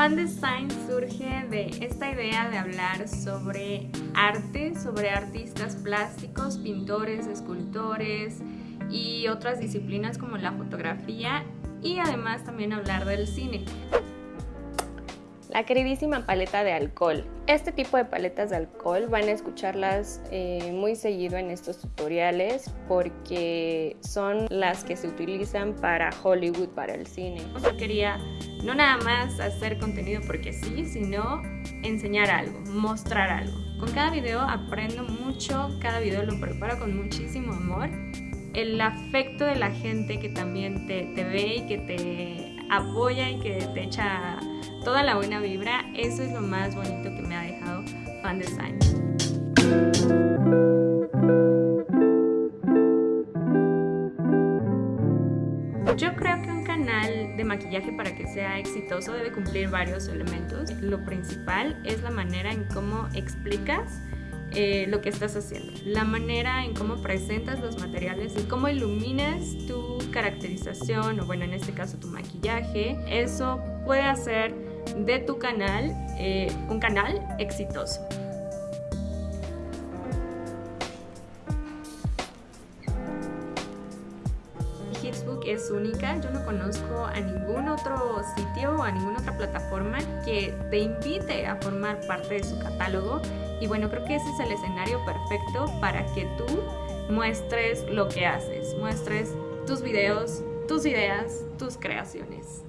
Fan Design surge de esta idea de hablar sobre arte, sobre artistas plásticos, pintores, escultores y otras disciplinas como la fotografía y además también hablar del cine la queridísima paleta de alcohol. Este tipo de paletas de alcohol van a escucharlas eh, muy seguido en estos tutoriales porque son las que se utilizan para Hollywood, para el cine. Yo quería no nada más hacer contenido porque sí, sino enseñar algo, mostrar algo. Con cada video aprendo mucho, cada video lo preparo con muchísimo amor. El afecto de la gente que también te, te ve y que te apoya y que te echa toda la buena vibra, eso es lo más bonito que me ha dejado Fan Design. Yo creo que un canal de maquillaje para que sea exitoso debe cumplir varios elementos. Lo principal es la manera en cómo explicas eh, lo que estás haciendo, la manera en cómo presentas los materiales y cómo iluminas tu caracterización o bueno en este caso tu maquillaje, eso puede hacer de tu canal eh, un canal exitoso. Hitsbook es única, yo no conozco a ningún otro sitio o a ninguna otra plataforma que te invite a formar parte de su catálogo y bueno, creo que ese es el escenario perfecto para que tú muestres lo que haces, muestres tus videos, tus ideas, tus creaciones.